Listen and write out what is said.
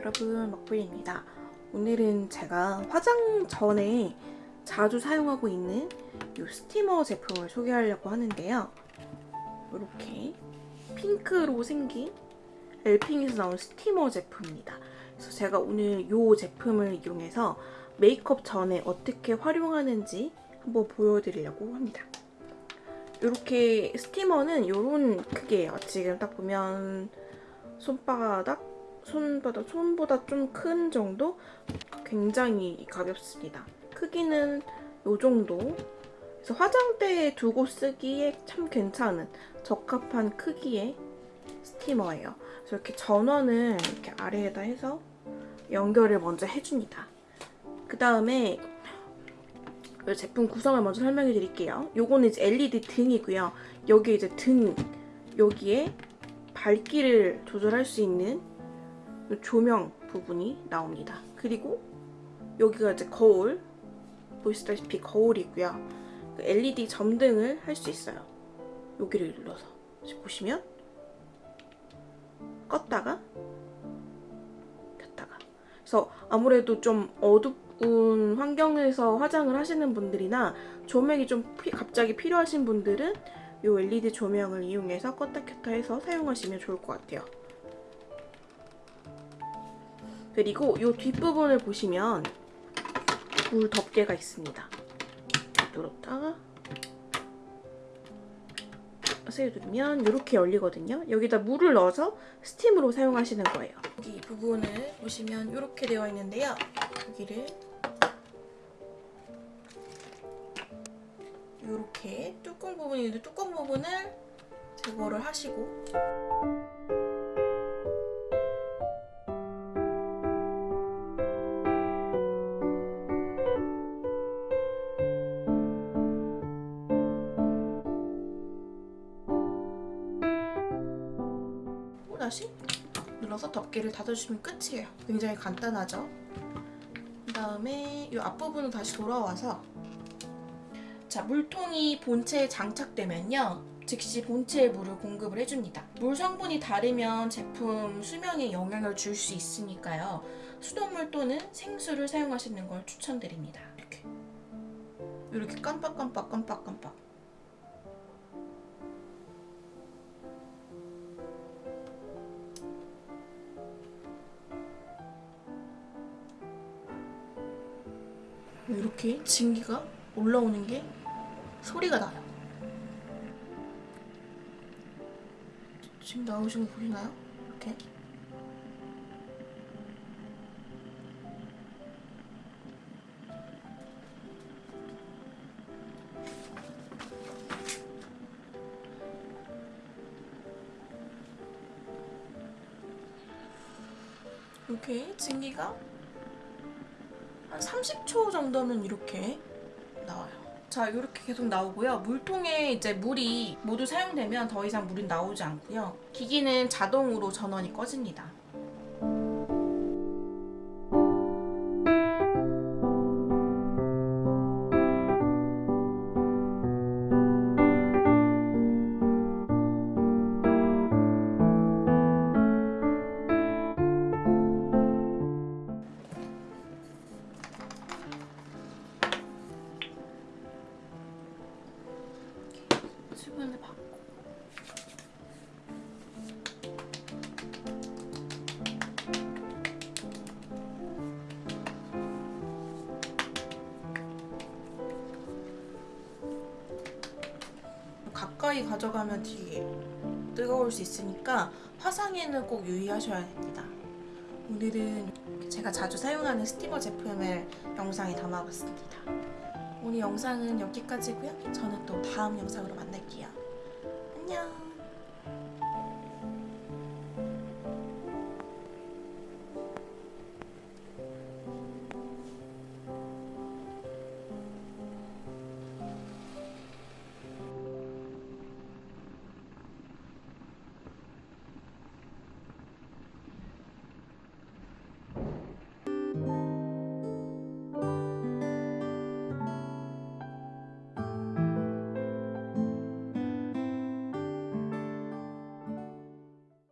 여러분 먹불입니다. 오늘은 제가 화장 전에 자주 사용하고 있는 이 스티머 제품을 소개하려고 하는데요. 이렇게 핑크로 생긴 엘핑에서 나온 스티머 제품입니다. 그래서 제가 오늘 이 제품을 이용해서 메이크업 전에 어떻게 활용하는지 한번 보여드리려고 합니다. 이렇게 스티머는 이런 크기예요. 지금 딱 보면 손바닥 손보다 손보다 좀 큰 정도 굉장히 가볍습니다. 크기는 이 정도. 그래서 화장대에 두고 쓰기에 참 괜찮은 적합한 크기의 스티머예요. 그래서 이렇게 전원을 이렇게 아래에다 해서 연결을 먼저 해줍니다. 그 다음에 제품 구성을 먼저 설명해 드릴게요. 요거는 이제 LED 등이고요. 여기 이제 등 여기에 밝기를 조절할 수 있는 조명 부분이 나옵니다. 그리고 여기가 이제 거울 보시다시피 거울이고요. LED 그 점등을 할 수 있어요. 여기를 눌러서 보시면 껐다가 켰다가 그래서 아무래도 좀 어둡운 환경에서 화장을 하시는 분들이나 조명이 좀 피, 갑자기 필요하신 분들은 이 LED 조명을 이용해서 껐다 켰다 해서 사용하시면 좋을 것 같아요. 그리고 이 뒷부분을 보시면 물 덮개가 있습니다. 눌렀다가 세게 누르면 이렇게 열리거든요. 여기다 물을 넣어서 스팀으로 사용하시는 거예요. 여기 부분을 보시면 이렇게 되어 있는데요. 여기를 이렇게 뚜껑 부분이 있는데 뚜껑 부분을 제거를 하시고 다시 눌러서 덮개를 닫아주시면 끝이에요. 굉장히 간단하죠? 그 다음에 이 앞부분은 다시 돌아와서 자 물통이 본체에 장착되면요. 즉시 본체에 물을 공급을 해줍니다. 물 성분이 다르면 제품 수명에 영향을 줄 수 있으니까요. 수돗물 또는 생수를 사용하시는 걸 추천드립니다. 이렇게. 이렇게 깜빡깜빡 깜빡깜빡 이렇게 증기가 올라오는 게 소리가 나요. 지금 나오시는 거 보이나요? 이렇게. 이렇게 증기가 한 30초 정도면 이렇게 나와요. 자 이렇게 계속 나오고요. 물통에 이제 물이 모두 사용되면 더 이상 물은 나오지 않고요. 기기는 자동으로 전원이 꺼집니다. 수분을 받고 가까이 가져가면 뒤에 뜨거울 수 있으니까 화상에는 꼭 유의하셔야 됩니다. 오늘은 제가 자주 사용하는 스티머 제품을 영상에 담아봤습니다. 오늘 영상은 여기까지고요. 저는 또 다음 영상으로 만날게요.